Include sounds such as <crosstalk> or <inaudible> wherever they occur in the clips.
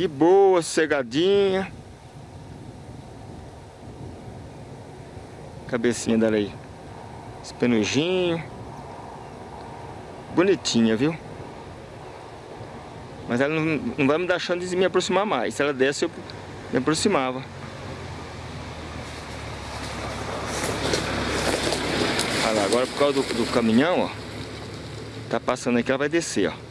De boa, cegadinha. Cabecinha dela aí. Esse penujinho. Bonitinha, viu? Mas ela não, não vai me dar chance de me aproximar mais. Se ela desce, eu me aproximava. Olha lá, agora por causa do, do caminhão, ó. Tá passando aqui, ela vai descer, ó.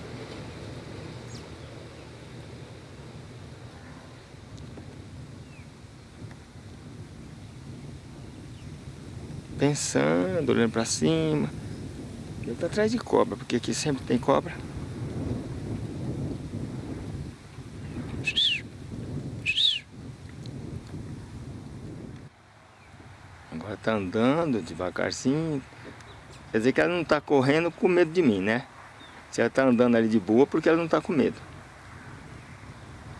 Pensando, olhando pra cima. Ele tá atrás de cobra, porque aqui sempre tem cobra. Agora tá andando devagarzinho. Quer dizer que ela não tá correndo com medo de mim, né? Se ela tá andando ali de boa, porque ela não tá com medo.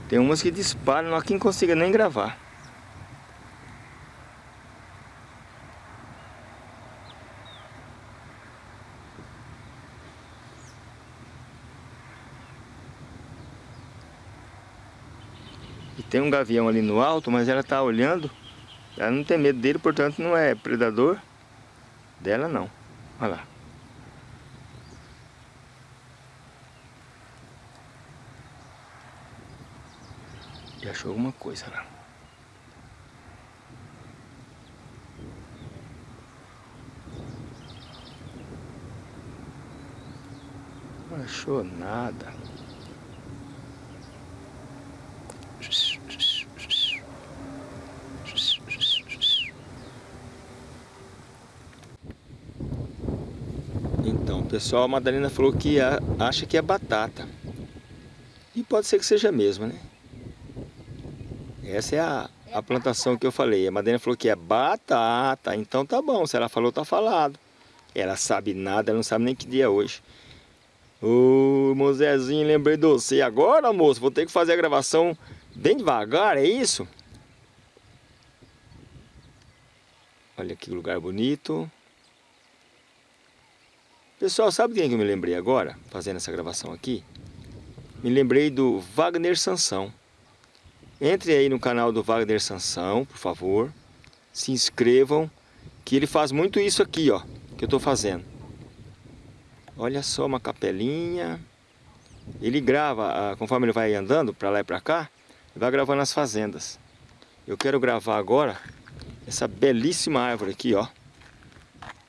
Tem umas que disparam, não quem consiga nem gravar. Tem um gavião ali no alto, mas ela tá olhando. Ela não tem medo dele, portanto não é predador dela não. Olha lá. E achou alguma coisa lá. Não achou nada. Então, pessoal, a Madalena falou que acha que é batata. E pode ser que seja mesmo, né? Essa é a, a plantação que eu falei. A Madalena falou que é batata. Então tá bom, se ela falou, tá falado. Ela sabe nada, ela não sabe nem que dia é hoje. Ô, Mozezinho, lembrei de você. Agora, moço, vou ter que fazer a gravação bem devagar, é isso? Olha que lugar bonito. Pessoal, sabe quem que eu me lembrei agora, fazendo essa gravação aqui? Me lembrei do Wagner Sansão. Entre aí no canal do Wagner Sansão, por favor. Se inscrevam, que ele faz muito isso aqui, ó, que eu estou fazendo. Olha só uma capelinha. Ele grava, conforme ele vai andando para lá e para cá, ele vai gravando as fazendas. Eu quero gravar agora essa belíssima árvore aqui, ó.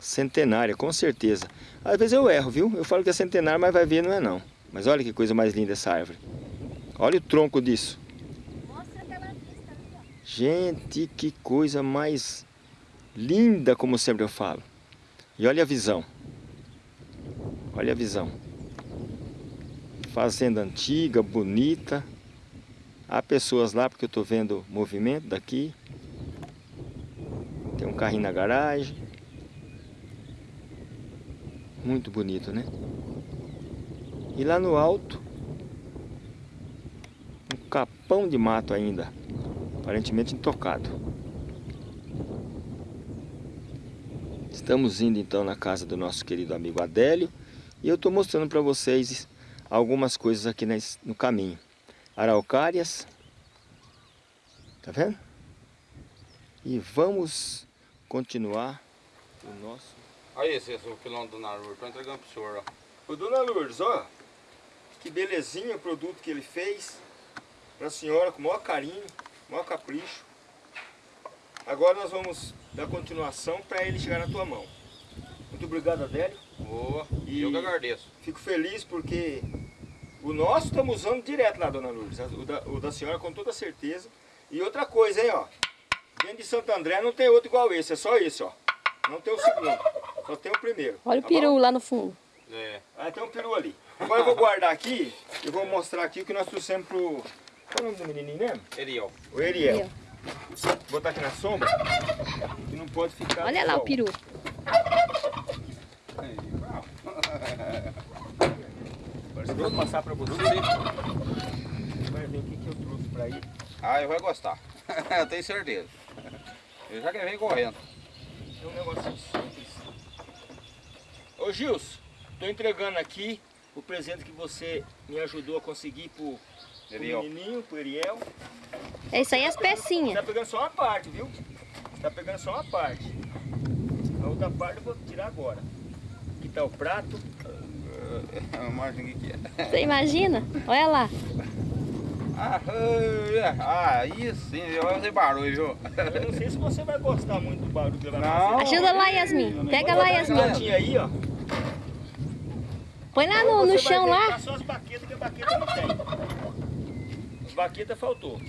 Centenária, com certeza. Às vezes eu erro, viu? Eu falo que é centenária, mas vai ver, não é não. Mas olha que coisa mais linda essa árvore. Olha o tronco disso. Gente, que coisa mais linda, como sempre eu falo. E olha a visão. Olha a visão. Fazenda antiga, bonita. Há pessoas lá, porque eu estou vendo movimento daqui. Tem um carrinho na garagem. Muito bonito, né? E lá no alto, um capão de mato ainda aparentemente intocado. Estamos indo então na casa do nosso querido amigo Adélio e eu estou mostrando para vocês algumas coisas aqui no caminho. Araucárias, tá vendo? E vamos continuar o nosso... Aí esse, esse é o pilão do Dona Lourdes, estou entregando pro senhor, ó. O Dona Lourdes, ó, que belezinha o produto que ele fez para a senhora, com o maior carinho maior capricho. Agora nós vamos dar continuação para ele chegar na tua mão. Muito obrigado, Adélio. Boa, e eu que agradeço. Fico feliz porque o nosso estamos usando direto lá, dona Lourdes. O da, o da senhora com toda certeza. E outra coisa, hein, ó. Dentro de Santo André não tem outro igual esse, é só esse, ó. Não tem o segundo, só tem o primeiro. Olha tá o peru bom? lá no fundo. É. Ah, tem um peru ali. Agora eu vou guardar aqui e vou mostrar aqui o que nós trouxemos pro, qual é o nome do menininho mesmo? Eriel. O Eriel. Eriel. Vou botar aqui na sombra, que não pode ficar Olha lá sol. o peru. Agora eu vou passar pra você. Vai ver o que, que eu trouxe pra ele. Ah, eu vou gostar. <laughs> eu tenho certeza. Eu já quero vir correndo. É um negocinho simples. Ô Gilson, tô entregando aqui o presente que você me ajudou a conseguir pro, pro menininho, pro Ariel. É isso aí as Você pecinhas. tá pegando só uma parte, viu? Você tá pegando só uma parte. A outra parte eu vou tirar agora. Aqui tá o prato. Imagina o que é. Você imagina? Olha lá. Ah, aí sim, vai fazer barulho, viu? Eu não sei se você vai gostar muito do barulho que vai Não. fazer. Ajuda lá, Yasmin. Pega lá, Yasmin. Yasmin. aí, ó. Põe lá no, no chão lá. deitar só as baquetas, que a baqueta não tem. As baquetas faltou.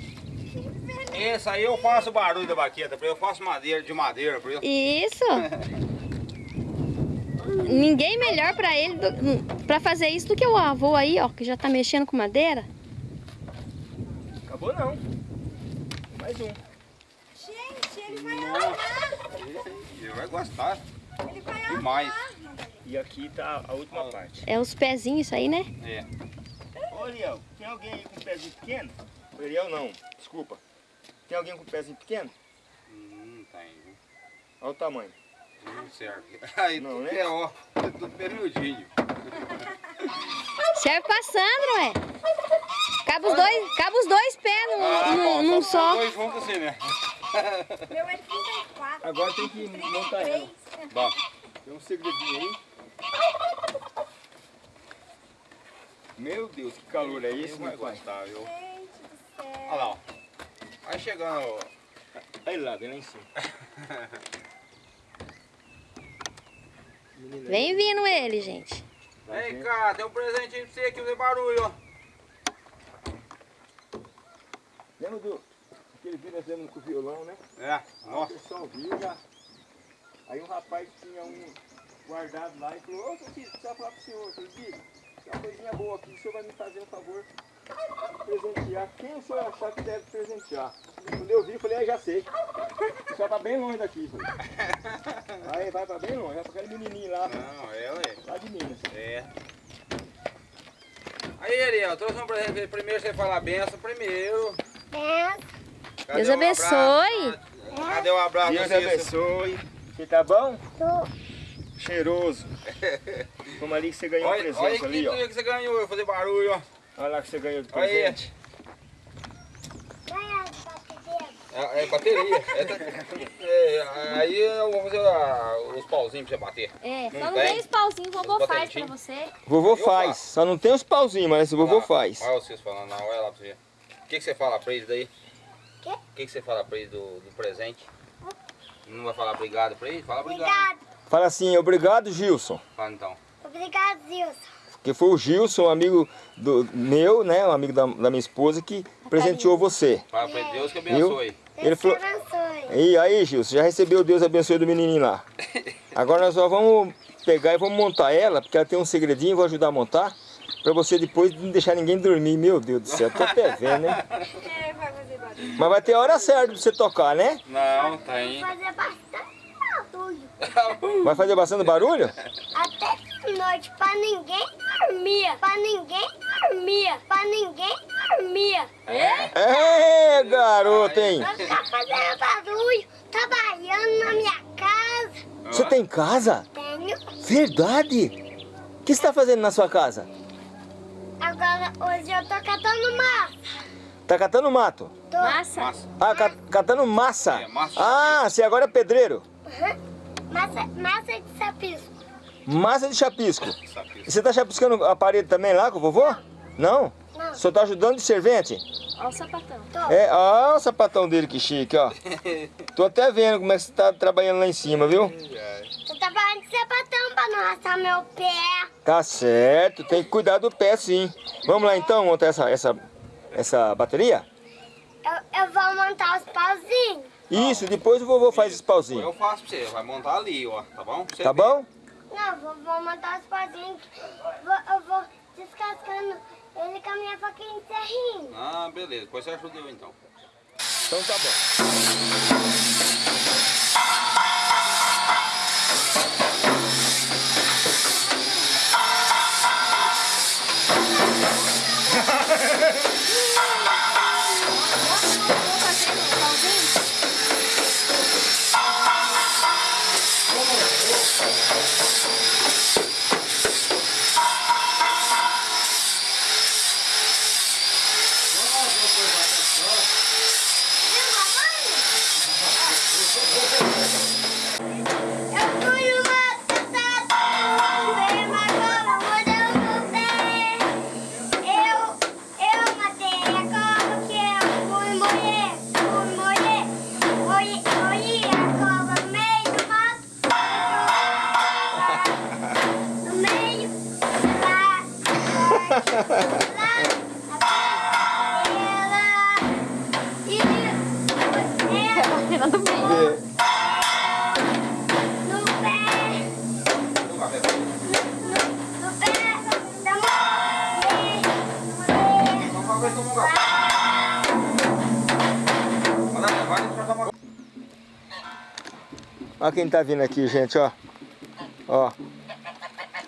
Esse aí eu faço barulho da baqueta, pra eu faço madeira de madeira, pra eu. Isso. Ninguém melhor pra ele do, pra fazer isso do que o avô aí, ó, que já tá mexendo com madeira. Acabou não. Mais um. Gente, ele vai amar. Ele vai gostar Ele vai demais. E aqui tá a última parte. É os pezinhos isso aí, né? É. Ô, Ariel, tem alguém aí com pezinho pequeno? Ô, Ariel não, desculpa. Tem alguém com pezinho pequeno? Hum, tem, viu? Olha o tamanho. Não serve. <laughs> Aí Não, tudo né? é ó, tudo permiudinho. Serve pra Sandro, ué. Cabe os dois, cabe os dois pés num, Ah, num- bom, num só. Dois juntos assim, né? Meu é 34. Agora tem que montar ela. Bom, Tem um segredinho aí. Meu Deus, que calor é esse, meu pai? gostar, viu? Gente do céu. Olha lá, ó. Vai chegando. Aí lá, vem lá em cima. <laughs> Vem vindo ele, gente. Vem cá, tem um presentinho pra você aqui, fazer barulho, ó. Lembra do aquele vídeo nós fizemos com o violão, né? É, O nossa. pessoal viu já. Aí um rapaz tinha um guardado lá e falou, ô seu filho, precisa falar pro senhor, seu filho, tem uma coisinha boa aqui, o senhor vai me fazer um favor de presentear. Quem o senhor achar que deve presentear? Quando eu vi, eu falei, ah, já sei. O senhor tá bem longe daqui. Falei. Aí vai pra bem longe, vai pra aquele menininho lá, Não, é, ué. lá de Minas. É. Aí, Ariel, trouxe um presente. Primeiro você fala a benção, primeiro. Cadê Deus o abençoe. abraço? Cadê o abraço? Deus abençoe. Você tá bom? Tô. Cheiroso. Vamos ali que você ganhou um Olha, olha presente que ali, ó. dia que você ganhou, eu vou fazer barulho, ó. Olha lá que você ganhou de Olha aí. presente. É, é bateria. É, é, aí eu vou fazer ah, os pauzinhos pra você bater. É, Não só não tem? tem os pauzinhos, o vovô Os faz pra você. Vovô Eu faz, faço. só não tem os pauzinhos, mas esse vovô Olha lá, faz. Olha vocês falando, não, olha lá pra você. O que, que você fala pra eles daí? O que, que você fala pra eles do, do presente? Não vai falar obrigado pra eles? Fala obrigado. Obrigado. Fala assim, obrigado Gilson. Fala então. Obrigado, Zilson. Que foi o Gilson, um amigo do meu, né? Um amigo da, da minha esposa que presenteou você. Fala pra ele, Deus que abençoe. Ele Deus te falou- abençoe. E aí, Gilson, já recebeu o Deus abençoe do menininho lá. <laughs> Agora nós só vamos pegar e vamos montar ela, porque ela tem um segredinho, vou ajudar a montar. Pra você depois não deixar ninguém dormir. Meu Deus do céu, tô até vendo, né? É, vai fazer barulho. Mas vai ter a hora certa pra você tocar, né? Não, Vai tem. fazer bastante. <laughs> Vai fazer bastante barulho? Até de noite, pra ninguém dormir. Pra ninguém dormir. Pra ninguém dormir. É, garoto, hein? Vai ficar fazendo barulho, trabalhando na minha casa. Você tem casa? Tenho. Verdade? O que você está fazendo na sua casa? Agora, hoje eu tô catando massa. Tá catando mato? Tô. Massa. Ah, ca- catando massa. É, massa Ah, você agora é pedreiro. Uhum. Massa, massa de sapisco. Massa de chapisco. E você tá chapiscando a parede também lá com o vovô? Não? Não. Só tá ajudando de servente? Olha o sapatão. Tô. É, ó o sapatão dele que chique, ó. <laughs> Tô até vendo como é que você tá trabalhando lá em cima, viu? Tô trabalhando de sapatão pra não raçar meu pé. Tá certo, tem que cuidar do pé sim. Vamos lá então montar essa, essa, essa bateria? Eu, eu vou montar os pauzinhos. Isso, depois o vovô faz os pauzinhos. Eu faço pra você, vai montar ali, ó, tá bom? Você tá vê. bom? Não, vou, vou montar os pauzinhos, vou, eu vou descascando ele com a minha faquinha de serrinho. Ah, beleza, depois você ajuda eu então. Então tá bom. <laughs> quem tá vindo aqui, gente, ó. Ó.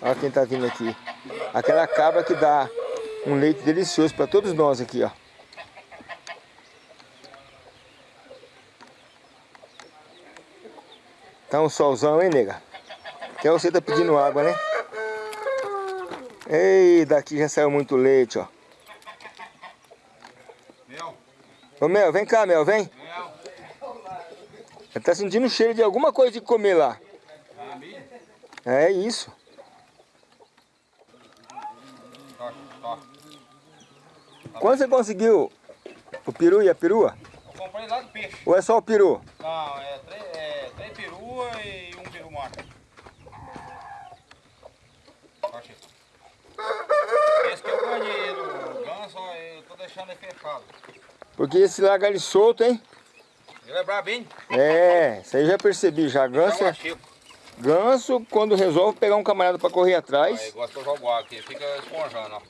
Olha quem tá vindo aqui. Aquela cabra que dá um leite delicioso para todos nós aqui, ó. Tá um solzão, hein, nega? Até você tá pedindo água, né? Ei, daqui já saiu muito leite, ó. Mel, Ô, Mel, vem cá, Mel, vem. Ele tá sentindo o cheiro de alguma coisa de comer lá. É isso. Quando você conseguiu o peru e a perua? Eu comprei lá do peixe. Ou é só o peru? Não, é três, é três perua e um peru macho. Achei. Esse que eu ganhei do ganso, eu tô deixando ele fechado. Porque esse larga ele solto, hein? Ele é brabinho. É, isso aí já percebi já. Ganso, Tá é- ganso quando resolve pegar um camarada pra correr Aí atrás. gosta que eu jogo água aqui, fica esponjando, ó.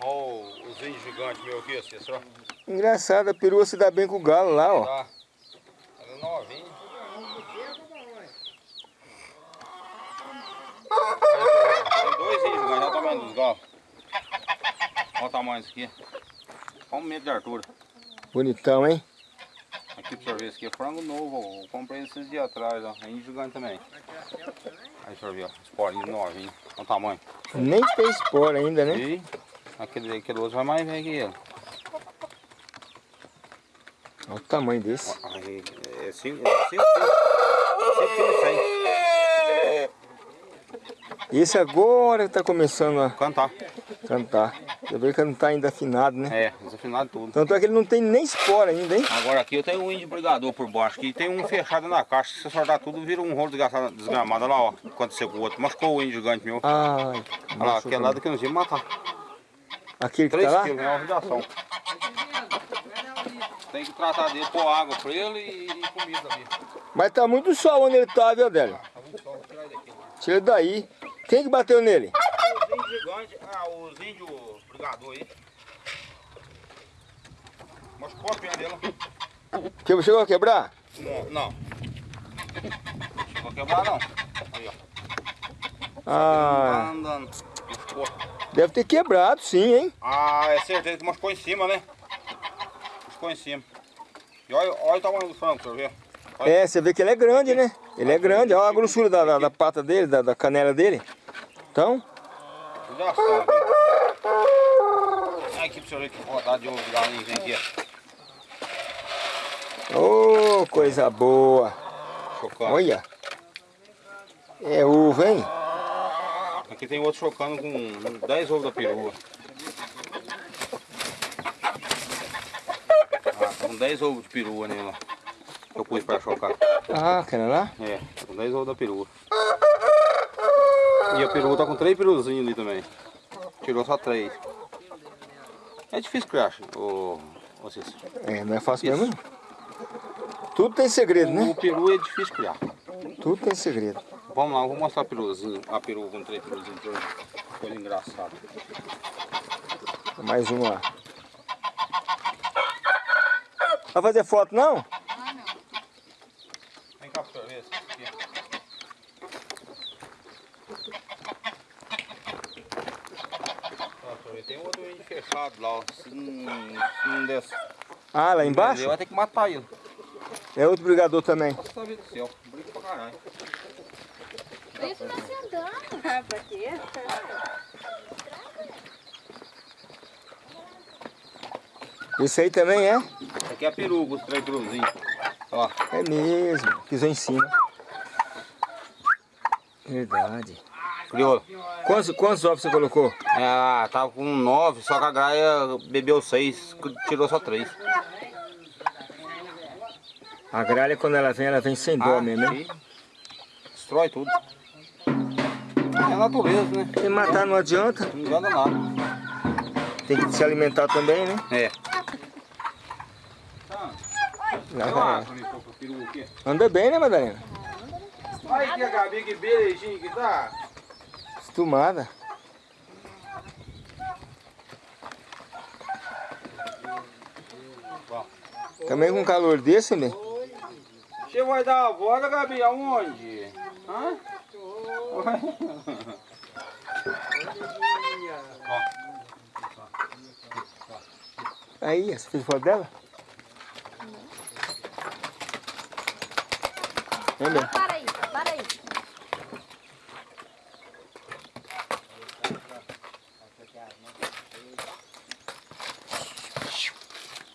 Olha os índios gigantes meu aqui, assim, só. Engraçado, a perua se dá bem com o galo lá, ó. Tá. Ela é novinha. Tem dois índios gigantes, olha o tamanho dos galos. Olha o tamanho disso aqui. Olha um metro de altura. Bonitão, hein? Aqui pra você ver, esse aqui é frango novo, eu comprei esses dias atrás, ó. É gigante também. Aí eu ver, ó. Esporinho novinho. Olha o tamanho. Nem tem espora ainda, né? E aquele, aquele outro vai mais velho que ele. Olha o tamanho desse. É 5 é quilos e cem. Esse agora tá começando a Cantar. cantar. Você vê que não tá ainda afinado, né? É, desafinado tudo. Tanto é que ele não tem nem espora ainda, hein? Agora aqui eu tenho um índio brigador por baixo, que tem um fechado na caixa. Se você soltar tudo, vira um rolo desgramado. Olha lá, ó. Aconteceu com o outro. Machucou o índio gigante meu. Ai, Olha lá, aquele lado que nós íamos matar. Aquele que 3 tá lá? quilos, é uma radiação. Tem que tratar dele, pôr água pra ele e, e comida ali. Mas tá muito sol onde ele tá, viu, Adélio? Tá muito sol, vou tirar ele daqui. Tira daí. Quem que bateu nele? Os índios gigantes, ah, os índios brigador aí. Machucou a perna dele. Que chegou a quebrar? Não, não. Chegou a quebrar não. Aí, ó. Ah, Andando. Deve ter quebrado sim, hein? Ah, é certeza que machucou em cima, né? Machucou em cima. E olha, olha o tamanho do frango, pra ver. Olha. É, você vê que ele é grande, né? Ele é grande, olha a grossura da, da, da pata dele, da, da canela dele. Então. Olha aqui pra você ver que rodada de que tem aqui. ô, coisa boa. Chocando. Olha. É ovo, hein? Aqui tem outro chocando com 10 ovos da perua. Ah, com 10 ovos de perua nele lá. Eu pus pra chocar. Ah, aquela lá? É, tá com 10 ovos da perua. E a perua tá com 3 peruzinhos ali também. Tirou só 3. É difícil criar, ô, ô Cícero. É, não é fácil mesmo. não. Tudo tem segredo, O né? peru é difícil criar. Tudo tem segredo. Vamos lá, eu vou mostrar a peruzinho, a peru com 3 peruzinhos. Coisa engraçada. Mais um lá. Vai fazer foto não? Vem cá pra Tem outro índio fechado lá, ó. Se não, se não der. Ah, lá Ele embaixo? vai ter que matar ele. É outro brigador também. Nossa vida do céu, briga pra caralho. Isso se andando. pra quê? Esse aí também é? Esse aqui é a peruca, os três. Ó, É mesmo. Pisou em cima. Verdade. criou. Quantos, quantos ovos você colocou? É, tava com nove, só que a graia bebeu seis, tirou só três. A gralha, quando ela vem, ela vem sem dó mesmo, né? Destrói tudo. É a natureza, né? E matar não adianta. Não adianta nada. Tem que se alimentar também, né? É. Lá vai. Anda bem, né, Madalena? Que a Gabi, que beijinho que tá. acostumada. Também com calor desse, bem. Você vai dar a volta, Gabi, aonde? Hã? Aí, você fez foto dela? Vem bem. Para aí, para aí.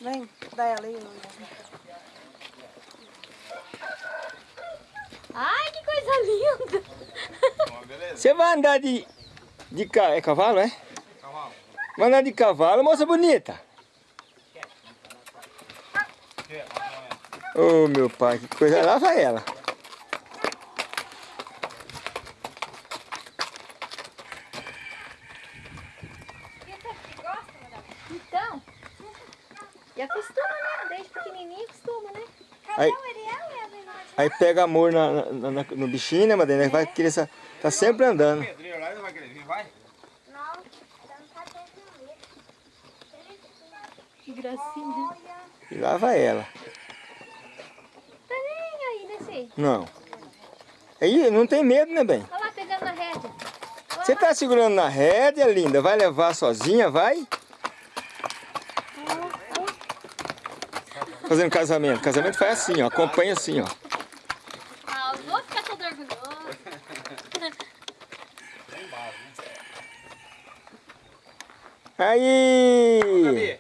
Vem, dá ela aí. Ai, que coisa linda. Você vai andar de, de ca... é cavalo, é? Cavalo. Vai andar de cavalo, moça bonita. Ô meu pai, que coisa. Lá vai ela. Então, e acostuma, né? Desde pequenininho acostuma, né? Aí, aí pega amor na, na- na- no bichinho, né, Madalena? Vai querer sa- tá sempre andando. Tá. Que gracinha. E lá vai ela. Tá nem aí, desce. Não. Aí não tem medo, né, bem? Olha lá, pegando na rédea. Você tá segurando na rédea, linda. Vai levar sozinha, vai? Fazendo casamento. Casamento faz assim, ó. Acompanha assim, ó. Ah, eu vou ficar todo orgulhoso. Aí! Gabi.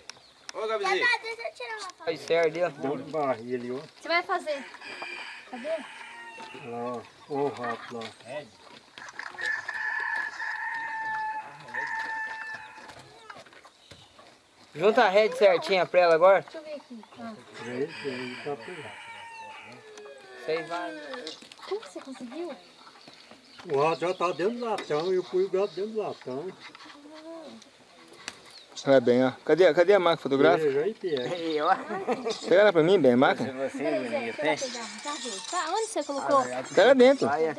Ô, Gabizinho. Tá, deixa eu tirar uma foto. Aí serve dentro. Você vai fazer? Cadê? Junta a rede certinha pra ela agora. Deixa eu ver aqui. Ah, Vocês vai. como que você conseguiu? O rato já tá dentro do latão e eu pus o gato dentro do latão. Olha bem, ó. Cadê, cadê a máquina fotográfica? Eu. Pega ela pra mim, bem, a pegar. Tá. Tá, onde você colocou? Tá lá dentro. É.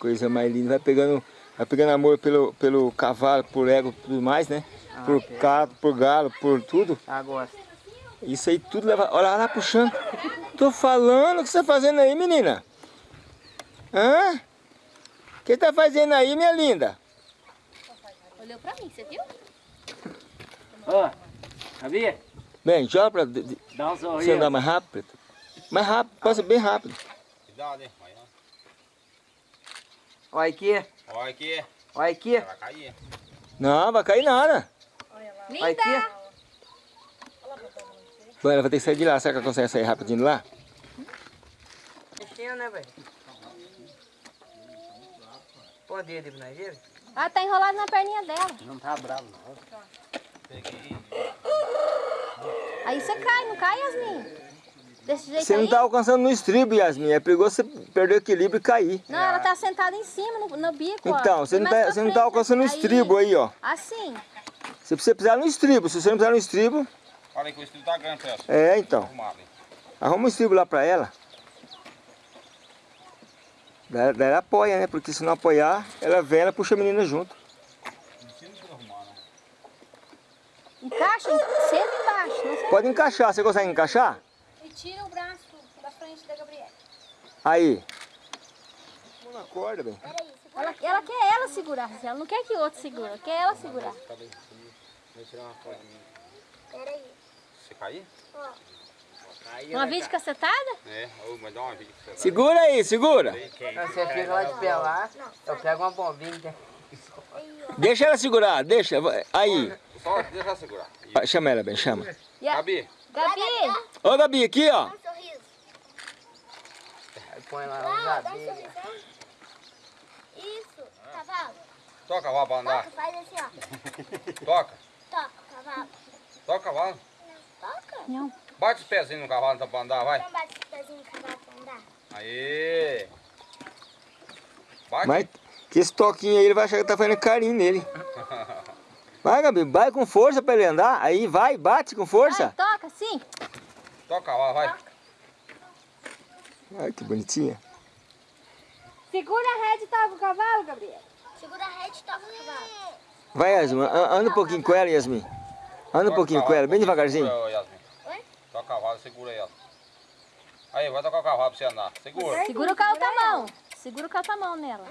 Coisa mais linda. Vai pegando, vai pegando amor pelo, pelo cavalo, por ego, tudo mais, né? Por gato, por galo, por tudo. Ah, gosta. Isso aí tudo leva. Olha lá puxando. Tô falando, o que você tá fazendo aí, menina? Hã? O que tá fazendo aí, minha linda? Olhou pra mim, você viu? Ô, Gabi, Bem, joga pra de- de- dá um você sorriso. andar mais rápido. Mais rápido, passa bem rápido. Cuidado, hein? Vai, ó. Olha aqui, Olha aqui. olha aqui, Vai cair. Não, vai cair nada. olha Linda! aqui. Bom, ela vai ter que sair de lá. Será que ela consegue sair rapidinho de lá? Mexendo, né, velho? Põe o dedo aí pra nós ver. Ah, tá enrolado na perninha dela. Não tá bravo, não. Aí você cai, não cai, Yasmin? Desse jeito Você aí? não tá alcançando no estribo, Yasmin. É perigoso você perder o equilíbrio e cair. Não, ela tá sentada em cima, no, no bico, ó. Então, você não tá, você não tá alcançando o aí. estribo aí, ó. Assim. Você precisa pisar no estribo. Se você não pisar no estribo, Olha aí que o estilo tá grande, Celso. é então. Arruma um estribo lá pra ela. Daí daí ela apoia, né? Porque se não apoiar, ela vem, ela puxa a menina junto. Né? Encaixa, senta embaixo. Não senta. Pode encaixar. Você consegue encaixar? E tira o braço da frente da Gabriela. Aí. Vamos na corda, bem. Ela, ela quer ela segurar, ela não quer que o outro segura, ela quer ela segurar. Peraí. Você cair? Uma vídeo cacetada? É. Mas dá uma vídeo você. Segura aí, segura. Você fica lá de pé lá, eu pego uma bombinha. Deixa ela segurar, deixa. Aí. Só deixa ela segurar. Ah, Chama ela, bem, chama. A- Gabi, Gabi, Ô, Gabi, aqui, ó. Dá um sorriso. Aí põe lá Não, dá um sorriso. hein? Isso. Cavalo. toca a cavalo pra andar. Toca, faz assim, ó. <laughs> Toca. Toca, cavalo. Toca o cavalo. Toca. Não. Bate os pezinhos no cavalo então pra andar, vai. Então bate o pezinho no cavalo pra andar. Aê. Bate. Mas que esse toquinho aí, ele vai achar que tá fazendo carinho nele. <laughs> Vai, Gabi, vai com força pra ele andar. Aí vai, bate com vai, força. toca assim. Toca cavalo, vai. Olha que bonitinha. Segura a rede e toca o cavalo, Gabriel. Segura a rede e toca o cavalo. Vai, Yasmin. an- Anda um pouquinho com ela, Yasmin. Anda um pouquinho com ela, bem devagarzinho. Segura, Yasmin. Toca o cavalo, segura ela. Aí, vai tocar o cavalo pra você andar. Segura. Segura o carro com a mão. Segura o carro com a mão nela.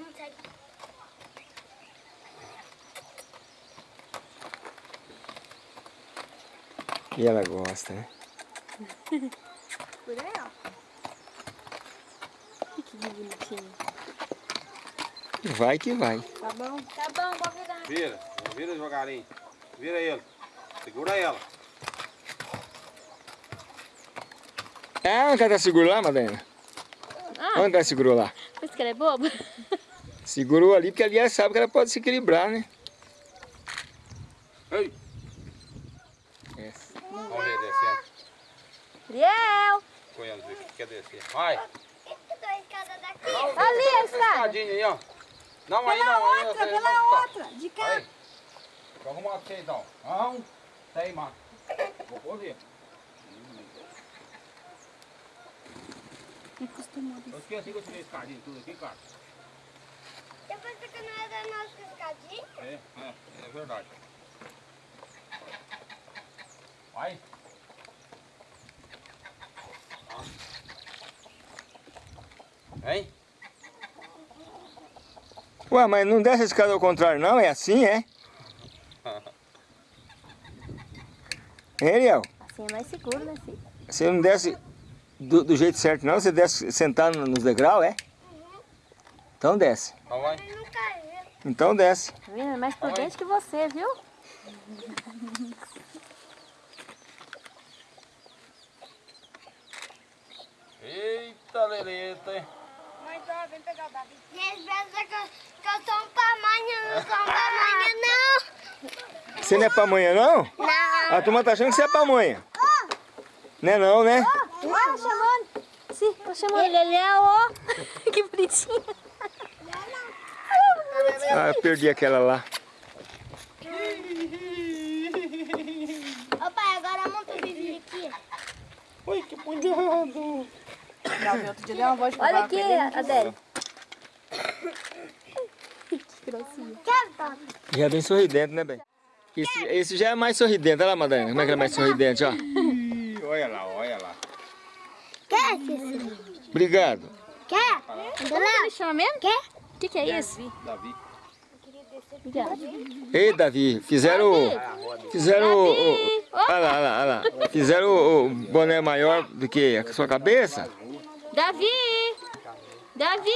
E ela gosta, né? <laughs> Por aí, ó. Que bonitinho. Vai que vai. Tá bom? Tá bom, vou virar. Vira, vira devagarinho. Vira ele. Segura ela. Ah, onde ela segurou lá, Madalena? Ah, Onde ela segurou lá? pensa que ela é boba? Segurou ali, porque ali ela sabe que ela pode se equilibrar, né? Ei. Essa. Vamos ver descendo. Ariel! Conhece o que quer descer. Vai. Daqui. Ali a escada. Aí, ó. Não, aí Pela não. aí outra, não, pela não, outra. De cá. Aí. Vou arrumar pra você então. Não. Tem, mano. Vou poder. Eu esqueci que eu tirei escadinha tudo aqui, cara. Depois que não é da nossa escadinha. É, é, é verdade. Vai. Hein? Ué, mas não desce a escada ao contrário não? É assim, é? <laughs> Hein, Ariel? Assim é mais seguro, né, filho? Você não desce do, do jeito certo não? Você desce sentado nos degraus, é? Então desce. Então. Então desce. Tá vendo? É mais prudente que você, viu? Eita, leleta, hein? Mãe, tá, vem pegar o Davi. E eles pensam que eu, que eu sou um pamanha, não sou um pamanha, não. Você não é pamonha não? Não. A turma tá achando que você é pamonha. Não é não, né? Ó, chamando. Sim, tô chamando. Ele, ele é, ó. <laughs> que bonitinho. Ah, eu perdi aquela lá. Ô pai, agora monta o Vivi aqui. Oi, que cuidado. Davi, outro dia deu uma voz Olha aqui. Adélio. Quer, papai? Já é bem sorridente, né, bem? Esse, esse já é mais sorridente. Olha lá, Madalena, como é que ele é mais sorridente, ó. Olha lá, olha lá. Quer, Cícero? Obrigado. Quer? Como ele chama mesmo? Quer? O que, que é isso? Davi. Ei, Davi, fizeram o... Fizeram o... o- Olha lá, olha lá, olha lá. Fizeram o, o boné maior do que a sua cabeça. Davi! Davi!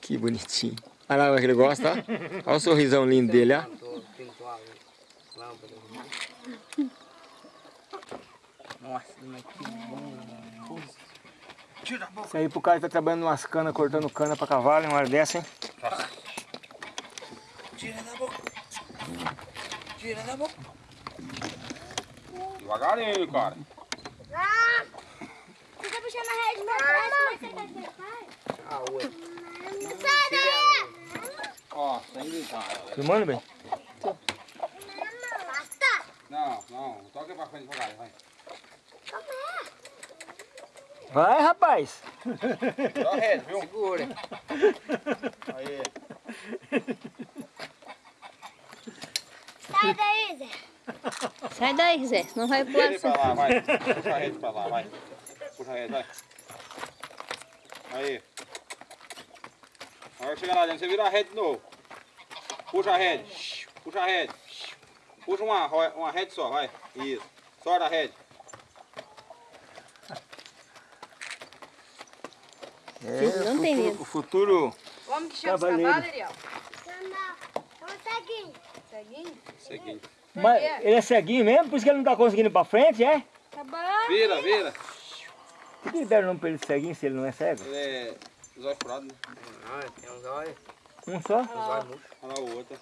Que bonitinho. Olha lá como que ele gosta, ó. Olha o sorrisão lindo dele, ó. Nossa, mas que bom. Isso aí pro cara que tá trabalhando umas canas, cortando cana pra cavalo, em uma hora dessa, hein? Tira da boca. Tira da boca. Devagarinho, cara. Ah! Fica puxando a rede pra trás, que você que faz? Ah, ué. Sai daí! Ó, sem gritar. Filmando, bem? Basta! Não, não. Toca pra frente devagar, vai. Vai, rapaz. Dá rede, viu? Segura. Aí. Sai daí, Zé! Sai daí, Zé, senão vai Puxa pular. ele pra lá, vai. Puxa a rede pra lá, vai. Puxa a rede, vai. Aí. Agora que chegar lá dentro, você vira a rede de novo. Puxa a rede. Puxa a rede. Puxa uma, uma rede só, vai. Isso. Sorta a rede. É, Não tem futuro- medo. O futuro... Como que chama esse Cavaleiro. cavalo, Ariel? Seguir. Ceguinho? Seguinte. Mas ele é ceguinho mesmo? Por isso que ele não tá conseguindo ir pra frente, é? Tá bom. Vira, vira. Por que deram o nome pra ele ceguinho se ele não é cego? Ele é zóio furado, né? Ah, tem uns olhos. Um só? Uns olhos murchos. Olha lá o outro.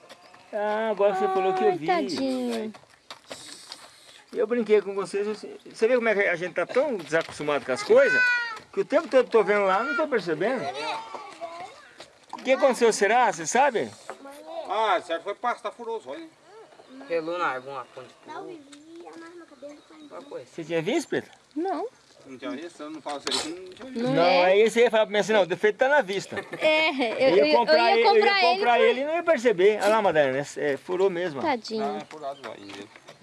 Ah, agora você falou que eu Ai, vi. tadinho. Eu brinquei com vocês. Você você vê como é que a gente tá tão desacostumado com as coisas? Que o tempo todo eu tô vendo lá, não tô percebendo. O que aconteceu, será? Você sabe? Ah, certo, foi pasto, tá furoso, olha. Pelou na árvore uma ponte. Coisa? Você tinha visto, Pedro? Não. Não tinha visto? Eu não falo isso aí, não tinha visto. Não, aí você ia falar pra mim assim, não, o defeito tá na vista. É, eu, ia comprar, eu ele, ia comprar eu ia comprar ele. ele e não ia perceber. Olha lá, Madalena, é, é, furou mesmo. ó. Ah, Tadinho. é furado lá.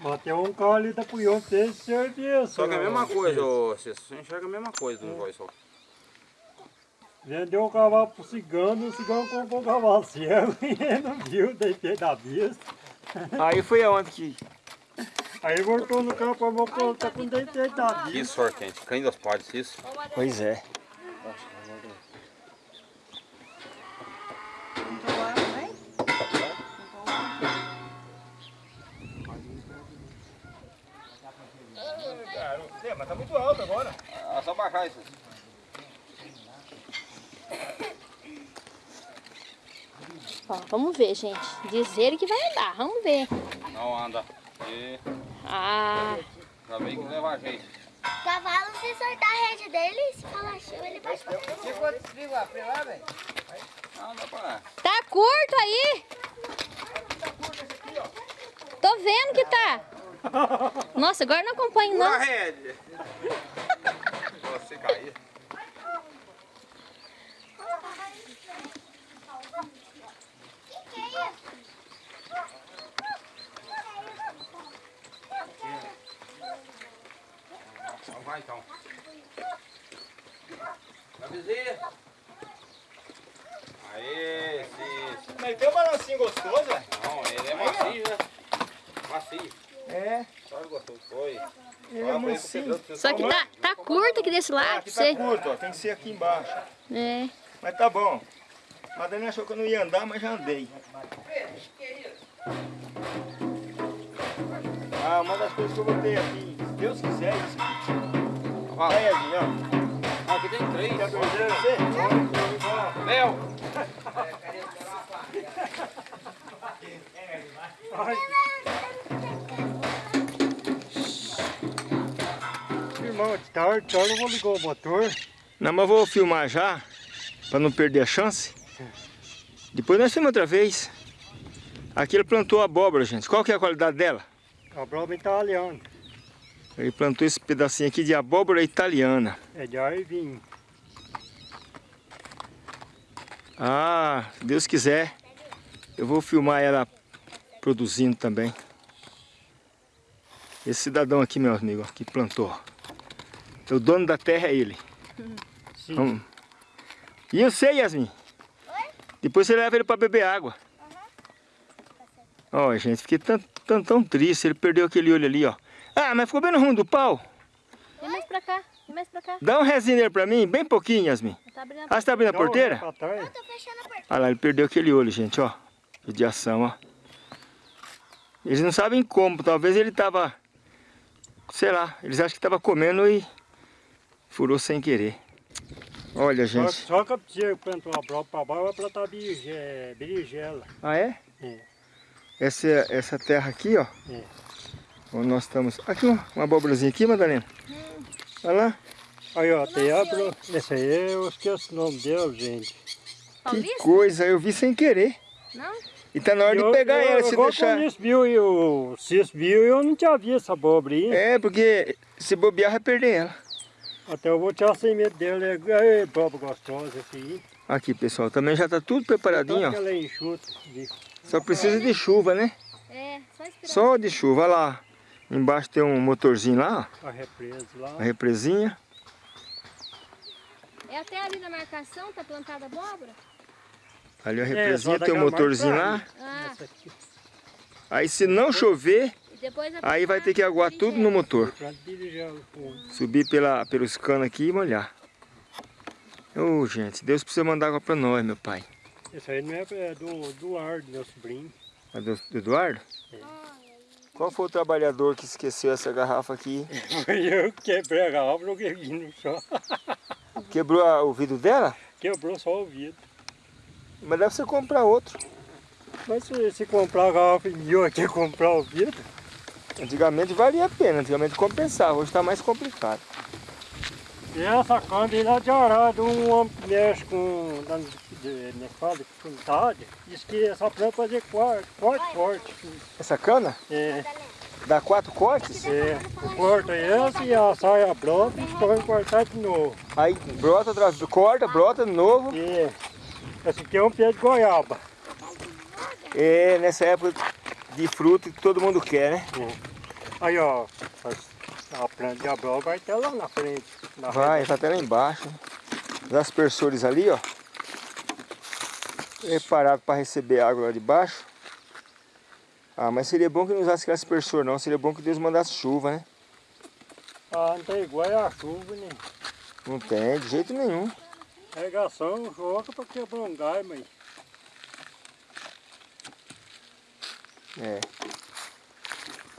Mas tem um carro ali da que tem serviço. Só que é a mesma coisa, ô Cícero. Você enxerga a mesma coisa no voz só. Vendeu um cavalo pro cigano, o cigano comprou um cavalo cego <laughs> e ele não viu, deitei da vista. Aí foi aonde que... Aí voltou no campo, falou que tá com deitei da Que vista. sorte, gente. Cães das partes, isso. Pois é. É, mas tá muito alto agora. Ah, só baixar isso. Ó, vamos ver, gente. Diz ele que vai andar. Vamos ver. Não anda. E Ah, já veio que leva jeito. Cavalo, se soltar a rede dele, se falar show, ele vai Você pode desligar pra lá, velho? Não, dá pra... tá curto aí? Tô vendo que tá. Nossa, agora não acompanho Pura não. rede. Você cair. Que que é isso? Então vai então. Vai vizinha. Aê, Cícero. Mas tem um balancinho gostoso, velho. Não, ele é macio, né? Macio. É, Só ele gostou. Foi. ele é Fala pra ele pro mansinho. Pedro, você Só que tá, tá curto aqui desse Ah, lado. aqui Você... tá curto, ó. Tem que ser aqui embaixo. É. Mas tá bom. Madalena achou que eu não ia andar, mas já andei. Ah, uma das coisas que eu botei aqui, se Deus quiser, isso aqui. Fala. Aí, Edinho, ó. Ah, aqui tem três. Quer você? Léo. <laughs> tarde, então eu não vou ligar o motor. Não, mas eu vou filmar já, pra não perder a chance. Depois nós filmamos outra vez. Aqui ele plantou abóbora, gente. Qual que é a qualidade dela? A broma italiana. Ele plantou esse pedacinho aqui de abóbora italiana. É de arvinho. Ah, se Deus quiser, eu vou filmar ela produzindo também. Esse cidadão aqui, meu amigo, que plantou. O dono da terra é ele. Sim. Vamos. E eu sei, Yasmin. Depois você leva ele para beber água. Ó, gente, fiquei tão, tão, tão triste. Ele perdeu aquele olho ali, ó. Ah, mas ficou bem no rumo do pau. Vem mais pra cá. Vem mais pra cá. Dá um resinho nele pra mim, bem pouquinho, Yasmin. Tá abrindo a Ah, você tá abrindo a porteira? trás. Tô fechando a porta. Olha lá, ele perdeu aquele olho, gente, ó. Judiação, ó. Eles não sabem como, talvez ele tava... Sei lá, eles acham que tava comendo e furou sem querer. Olha, Só, gente. só que a pessoa plantou a broma pra baixo vai plantar berinje- berinjela. Ah, é? É. Essa, essa terra aqui, ó. É. Onde nós estamos. Aqui, ó, uma abóborazinha aqui, Madalena. Olha lá. Aí, ó, tem a. Esse aí eu esqueço o nome dele, gente. Que coisa, eu vi sem querer. Não? E tá na hora de Eu- pegar eu, ela, se igual deixar. quando o Cis viu e o Cis viu, eu não tinha visto essa abobrinha. É, porque se bobear vai perder ela. Até eu vou tirar sem medo dele. É, é bobo gostosa esse aí. Aqui, pessoal, também já tá tudo preparadinho, ó. é enxuta. de- Só precisa de chuva, né? É, só esperar. Só de chuva, olha lá. Embaixo tem um motorzinho lá, A represa lá. ó, a represinha. É até ali na marcação, tá plantada abóbora? Ali a É, represinha só tem um motorzinho lá. Ah, Aí se não chover, aí vai ter que aguar tudo no motor. Subir pela, pelos canos aqui e molhar. Ô, gente, Deus precisa mandar água pra nós, meu pai. Esse aí não é, é do, do Ardo, meu sobrinho. A do, do Eduardo? Qual foi o trabalhador que esqueceu essa garrafa aqui? <laughs> Foi eu que quebrei a garrafa, joguei no chão. <laughs> Quebrou a- o vidro dela? Quebrou só o vidro. Mas deve você comprar outro. Mas se, se comprar a garrafa e eu aqui comprar o vidro, Antigamente valia a pena, antigamente compensava, hoje está mais complicado. E essa cana de arado, um homem que mexe com, de, de, fala de quantidade, diz que essa planta fazer corte, corte, corte. Essa cana É, dá quatro cortes? é, corta essa e a saia brota e põe cortar de novo. Aí brota, vez, corta, brota de novo. E esse aqui é um pé de goiaba. É nessa época de fruto que todo mundo quer, né? Aí ó, a planta de abrol vai até lá na frente. Na Vai, tá até lá embaixo. Os aspersores ali, ó. Preparado para receber água lá de baixo. Ah, mas seria bom que não usasse aquele aspersor não. Seria bom que Deus mandasse chuva, né? Ah, não tem igual é a chuva, né? Não tem, de jeito nenhum. Regação, joga pra quebrar um gai, mas É.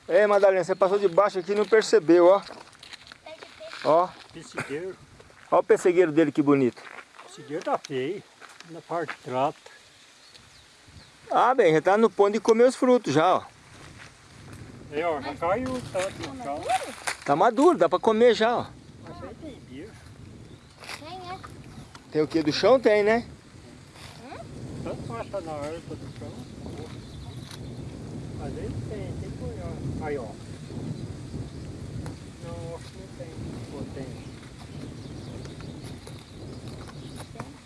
É, Madalena, você passou de baixo aqui e não percebeu, ó. Ó, piscigueiro. ó o pessegueiro dele que bonito. Piscigueiro tá feio, na parte de trata. Ah, bem, já tá no ponto de comer os frutos já, ó. Aí ó, já caiu o tanto no chão. Tá maduro, dá pra comer já, ó. Mas aí tem bicho. Quem é? Tem o que do chão? Tem, né? Tanto passa na erva do chão. Mas aí tem, tem que olhar. Aí ó. Não, acho que não tem. Ou tem.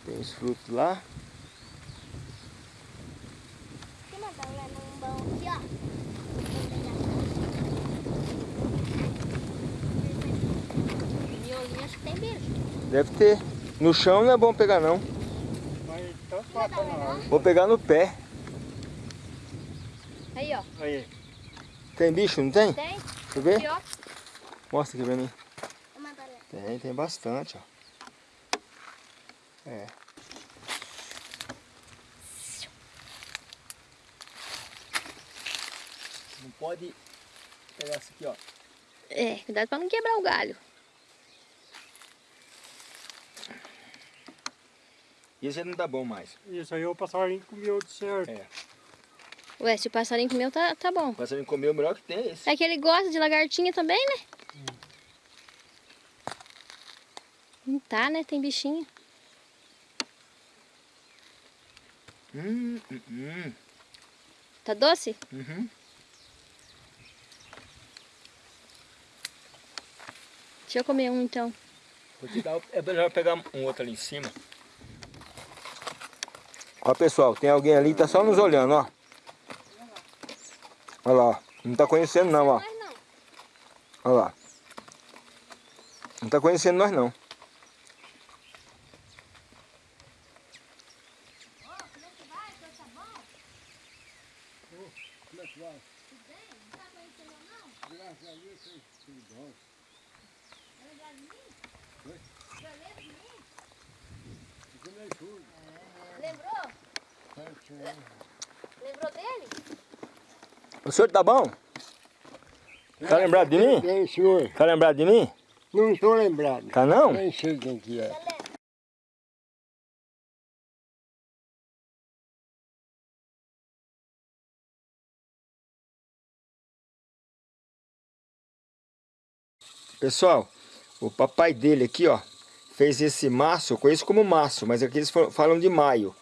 Tem os frutos lá. Tem uma num aqui, ó. Deve ter. No chão não é bom pegar não. Vou pegar no pé. Aí, ó. Aí, Tem bicho, não tem? Tem? Deixa eu ver. Aqui, ó. Mostra aqui pra mim. Tem, tem bastante, ó. É. Não pode pegar isso aqui, ó. É, cuidado pra não quebrar o galho. E esse não dá bom mais. isso aí o passarinho comeu de certo. É. Ué, se o passarinho comeu, tá, tá bom. O passarinho comeu o melhor que tem é esse. É que ele gosta de lagartinha também, né? Não tá, né? Tem bichinho. Hum, hum, hum. Tá doce? Uhum. Deixa eu comer um, então. Vou te dar, é melhor pegar um outro ali em cima. Ó pessoal, tem alguém ali que tá só nos olhando, ó. Olha lá. Não tá conhecendo não, ó. Olha lá. Não tá conhecendo nós não. Senhor tá bom? Tá lembrado de mim? Bem, senhor. Tá lembrado de mim? Não estou lembrado. Tá não? Nem sei quem que é. Pessoal, o papai dele aqui, ó, fez esse maço, eu conheço como maço, mas aqui eles fa- falam de maio.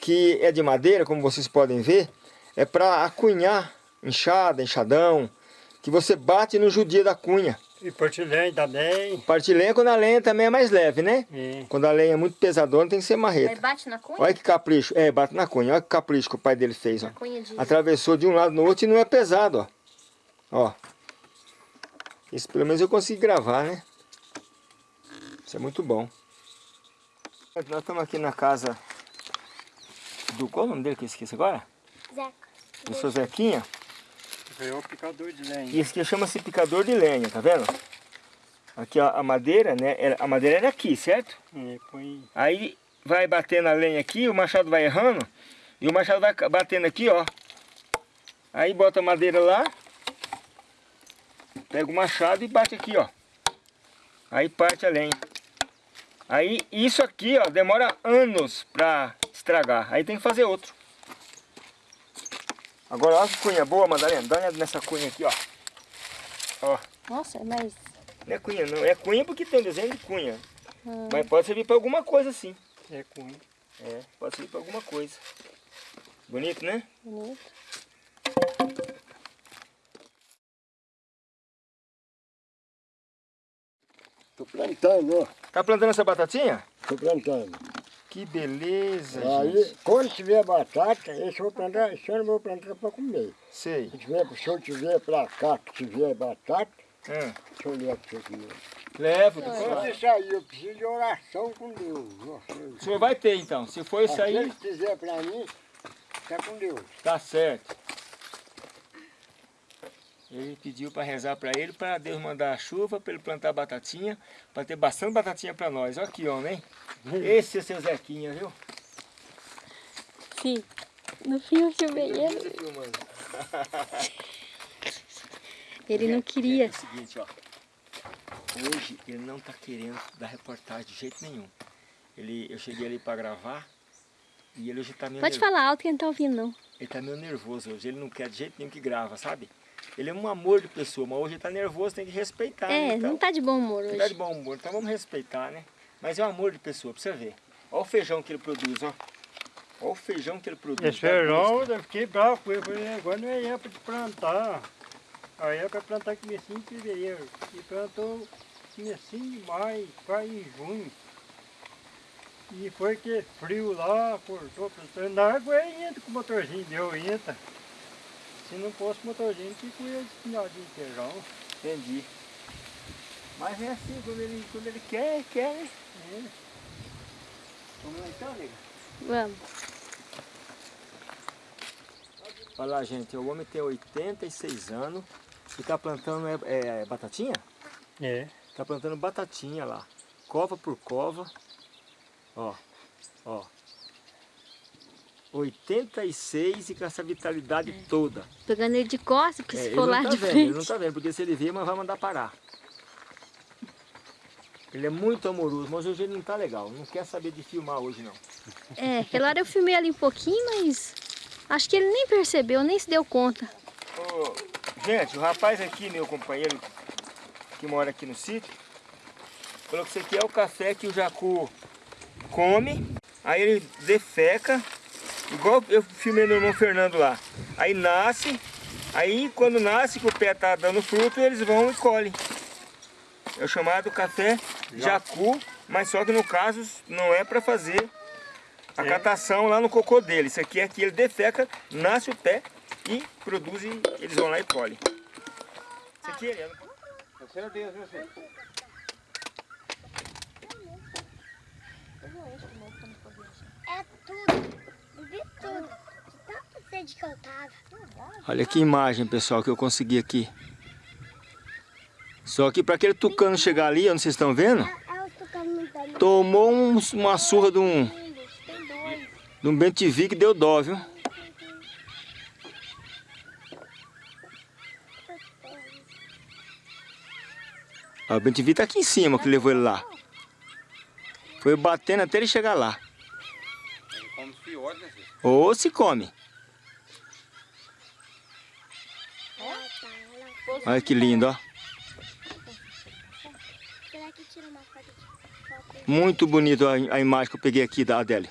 Que é de madeira, como vocês podem ver, é para acunhar enxada, enxadão, que você bate no judia da cunha. E portilhém também. Parte lenha quando a lenha também é mais leve, né? É. Quando a lenha é muito pesadona tem que ser Aí marreta. bate na cunha? Olha que capricho, é, bate na cunha, olha que capricho que o pai dele fez, ó. De... Atravessou de um lado no outro e não é pesado, ó. Ó. Isso pelo menos eu consegui gravar, né? Isso é muito bom. Nós estamos aqui na casa do... Qual é o nome dele que eu esqueci agora? Zeca. Do seu Zequinha. Veio o picador de lenha. E esse aqui chama-se picador de lenha, tá vendo? Aqui ó, a madeira, né? A madeira era aqui, certo? É, põe Aí vai batendo a lenha aqui, o machado vai errando. E o machado vai batendo aqui, ó. Aí bota a madeira lá. Pega o machado e bate aqui, ó. Aí parte a lenha. Aí isso aqui, ó, demora anos pra estragar. Aí tem que fazer outro. Agora olha que cunha boa, Madalena. Dá nessa cunha aqui, ó. Ó. Nossa, mas Não é cunha não, é cunha porque tem um desenho de cunha. Mas pode servir para alguma coisa sim. É cunha. É, pode servir para alguma coisa. Bonito, né? Bonito. Tô plantando, ó. Tá plantando essa batatinha? Tô plantando. Que beleza, gente. Aí, quando tiver batata, esse eu vou plantar, esse ano eu vou plantar pra comer. Sei. Se, tiver, se eu tiver pra cá, que tiver batata, Ah, deixa eu levar pra você comer. levo. Quando isso aí, eu preciso de oração com Deus. Nossa, O senhor vai ter então. Se for isso Se aí, ele quiser pra mim, tá com Deus. tá certo. Ele pediu para rezar para ele, para Deus mandar a chuva, para ele plantar batatinha, para ter bastante batatinha para nós. Olha que homem, hein? Esse é seu Zequinha, viu? Sim. No fim eu filmei ele. Ele <laughs> não É queria. o seguinte, ó. Hoje ele não tá querendo dar reportagem de jeito nenhum. Ele, eu cheguei ali para gravar e ele hoje tá meio Pode nervoso. falar alto que não tá ouvindo, não. Ele tá meio nervoso hoje. Ele não quer de jeito nenhum que grava, sabe? Ele é um amor de pessoa, mas hoje ele tá nervoso, tem que respeitar. né? É, Então, não tá de bom humor Não tá de hoje. bom humor, então vamos respeitar, né? Mas é um amor de pessoa, pra você ver. Olha o feijão que ele produz, ó. Olha o feijão que ele produz. Esse feijão, eu fiquei bravo com ele. Falei, agora não é época de plantar. Aí é para plantar comecinho em fevereiro. E plantou comecinho de maio, quase em junho. E foi que frio lá, cortou, plantou. Na água entra com o motorzinho, deu entra. Se não fosse motorzinho, que ir espinhadinho de feijão. Entendi. Mas é assim, quando ele, quando ele quer, quer, né? É. Vamos lá então, nega? Vamos. Olha lá, gente, o homem tem 86 anos e tá plantando é, é, batatinha? É. Tá plantando batatinha lá. Cova por cova. Ó, ó. 86 e com essa vitalidade toda. Pegando ele de costas, porque É, se for não lá tá de vendo, frente. Ele não tá vendo, porque se ele ver, mas vai mandar parar. Ele é muito amoroso, mas hoje ele não tá legal. Não quer saber de filmar hoje, não. É, aquela hora eu filmei ali um pouquinho, mas acho que ele nem percebeu, nem se deu conta. Gente, o rapaz aqui, meu companheiro, que mora aqui no sítio, falou que isso aqui é o café que o jacu come, aí ele defeca, igual eu filmei no irmão Fernando lá. Aí nasce, aí quando nasce, que o pé tá dando fruto, eles vão e colhem. É o chamado café jacu, mas só que no caso não é para fazer a catação lá no cocô dele. Isso aqui é que ele defeca, nasce o pé e produz e eles vão lá e colhem. Isso aqui é... É Deus, viu, filho? É tudo. Tudo. Sede que eu tava. Olha que imagem, pessoal, que eu consegui aqui. Só que para aquele tucano chegar ali, onde vocês estão vendo, tomou um- uma surra de um, de um bentivi que deu dó, viu? O bentivi tá aqui em cima, que levou ele lá. Foi batendo até ele chegar lá. Ou se come. Olha que lindo, ó. Muito bonito a, a imagem que eu peguei aqui da Adélia.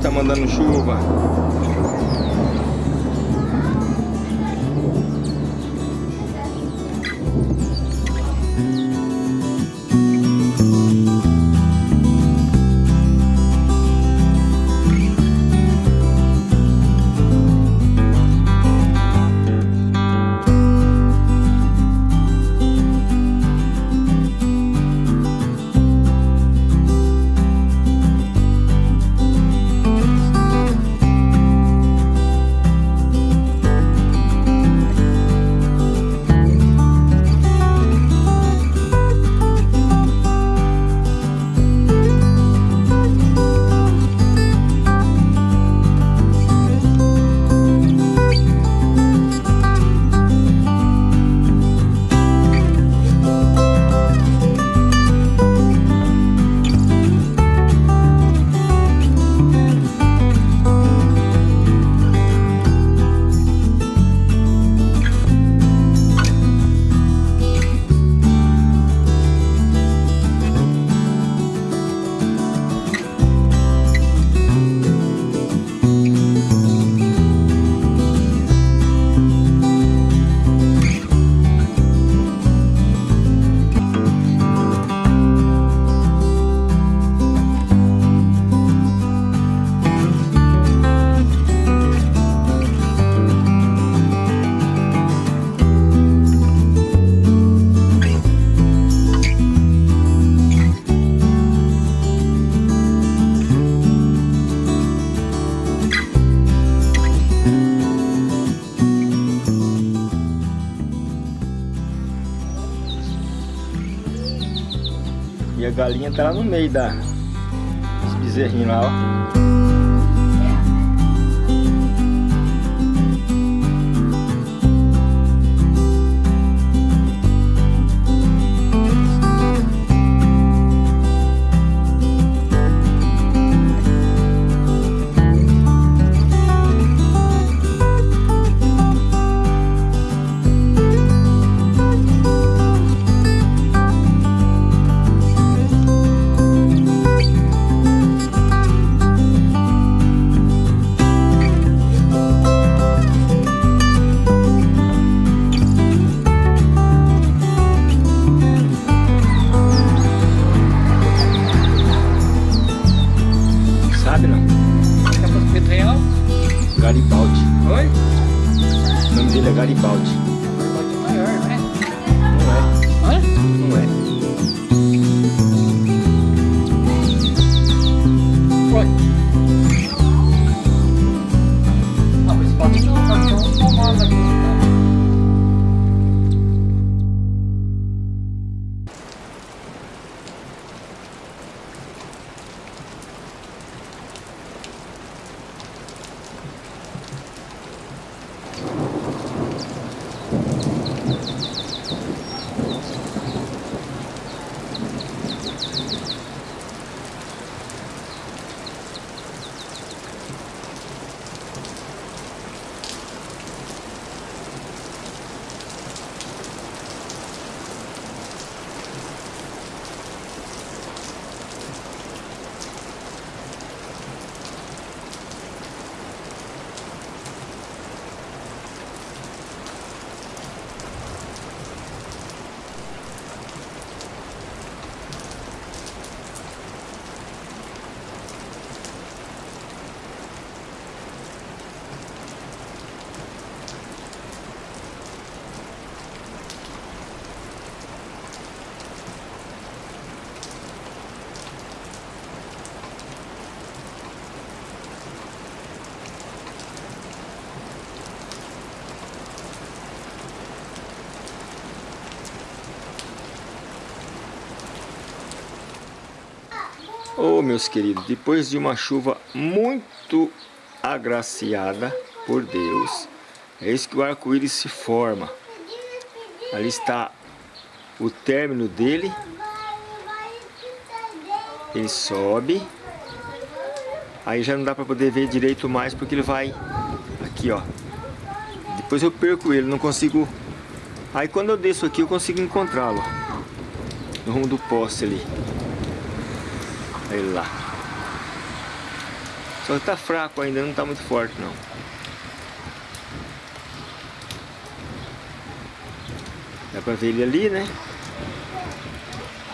Tá mandando chuva. Galinha tá lá no meio da... Esse bezerrinho lá, ó. Oh, meus queridos, depois de uma chuva muito agraciada por Deus, é isso que o arco-íris se forma. Ali está o término dele. Ele sobe. Aí já não dá para poder ver direito mais porque ele vai aqui, ó. Depois eu perco ele, não consigo... Aí quando eu desço aqui eu consigo encontrá-lo. No rumo do poste ali. Ele lá. Só que tá fraco ainda, não tá muito forte não. Dá pra ver ele ali, né?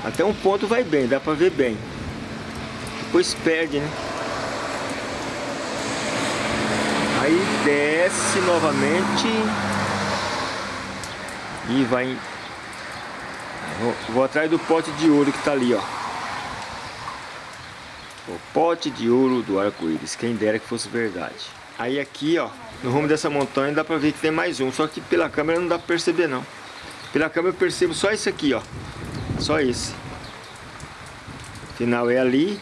Até um ponto vai bem, dá pra ver bem. Depois perde, né? Aí desce novamente. E vai... Vou, vou atrás do pote de ouro que tá ali, ó. Pote de ouro do arco-íris, quem dera que fosse verdade. Aí aqui, ó, no rumo dessa montanha dá pra ver que tem mais um, só que pela câmera não dá pra perceber não. Pela câmera eu percebo só esse aqui, ó. Só esse. Final é ali,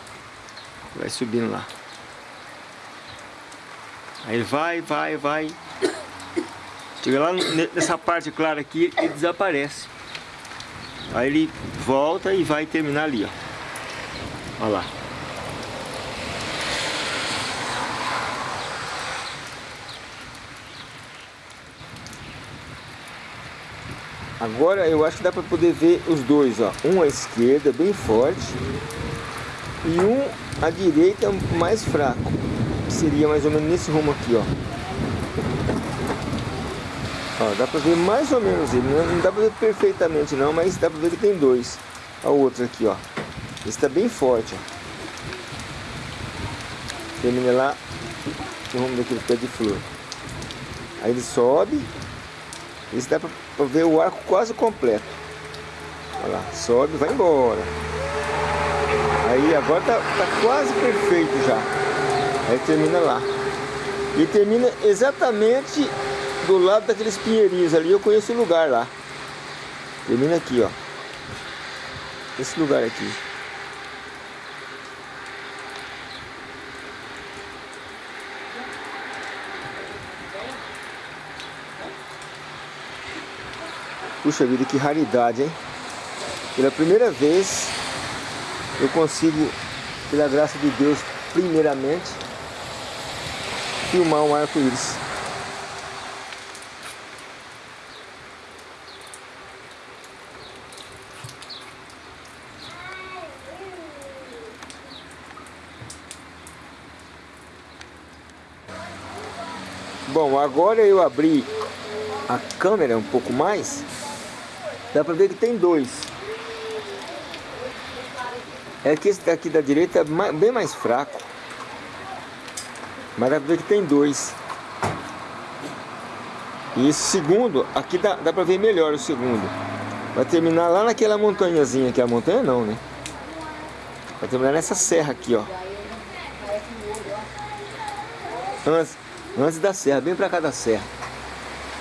vai subindo lá. Aí vai, vai, vai. Chega lá nessa parte clara aqui, ele desaparece. Aí ele volta e vai terminar ali, ó. Olha lá. Agora eu acho que dá para poder ver os dois, ó. Um à esquerda, bem forte, e um à direita, mais fraco. Seria mais ou menos nesse rumo aqui, ó. Ó, dá para ver mais ou menos ele. Não, dá para ver perfeitamente não, mas dá para ver que tem dois. O outro aqui, ó. Esse está bem forte, ó. Termina lá no rumo daquele pé de flor. Aí ele sobe. Esse dá para ver o arco quase completo. Olha lá, sobe vai embora. Aí agora tá, tá quase perfeito já. Aí termina lá. E termina exatamente do lado daqueles pinheirinhos ali. Eu conheço o lugar lá. Termina aqui, ó. Esse lugar aqui. Puxa vida, que raridade, hein? Pela primeira vez eu consigo, pela graça de Deus, primeiramente, filmar um arco-íris. Bom, agora eu abri a câmera um pouco mais, dá pra ver que tem dois. É que esse daqui da direita é bem mais fraco. Mas dá pra ver que tem dois. E esse segundo, aqui dá, dá pra ver melhor o segundo. Vai terminar lá naquela montanhazinha aqui. A montanha não, né? Vai terminar nessa serra aqui, ó. Antes, antes da serra, bem pra cá da serra.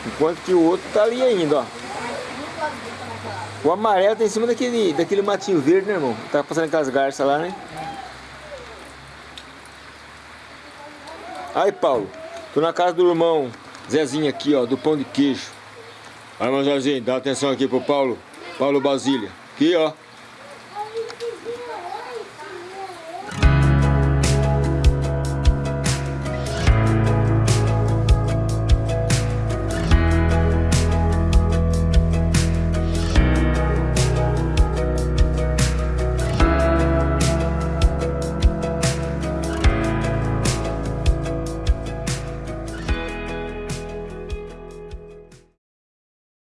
Enquanto que o outro tá ali ainda, ó. O amarelo tá em cima daquele, daquele matinho verde, né, irmão? Tá passando aquelas garças lá, né? Aí, Paulo. Tô na casa do irmão Zezinho aqui, ó, do pão de queijo. Aí, irmão Zezinho, dá atenção aqui pro Paulo. Paulo Basília. Aqui, ó.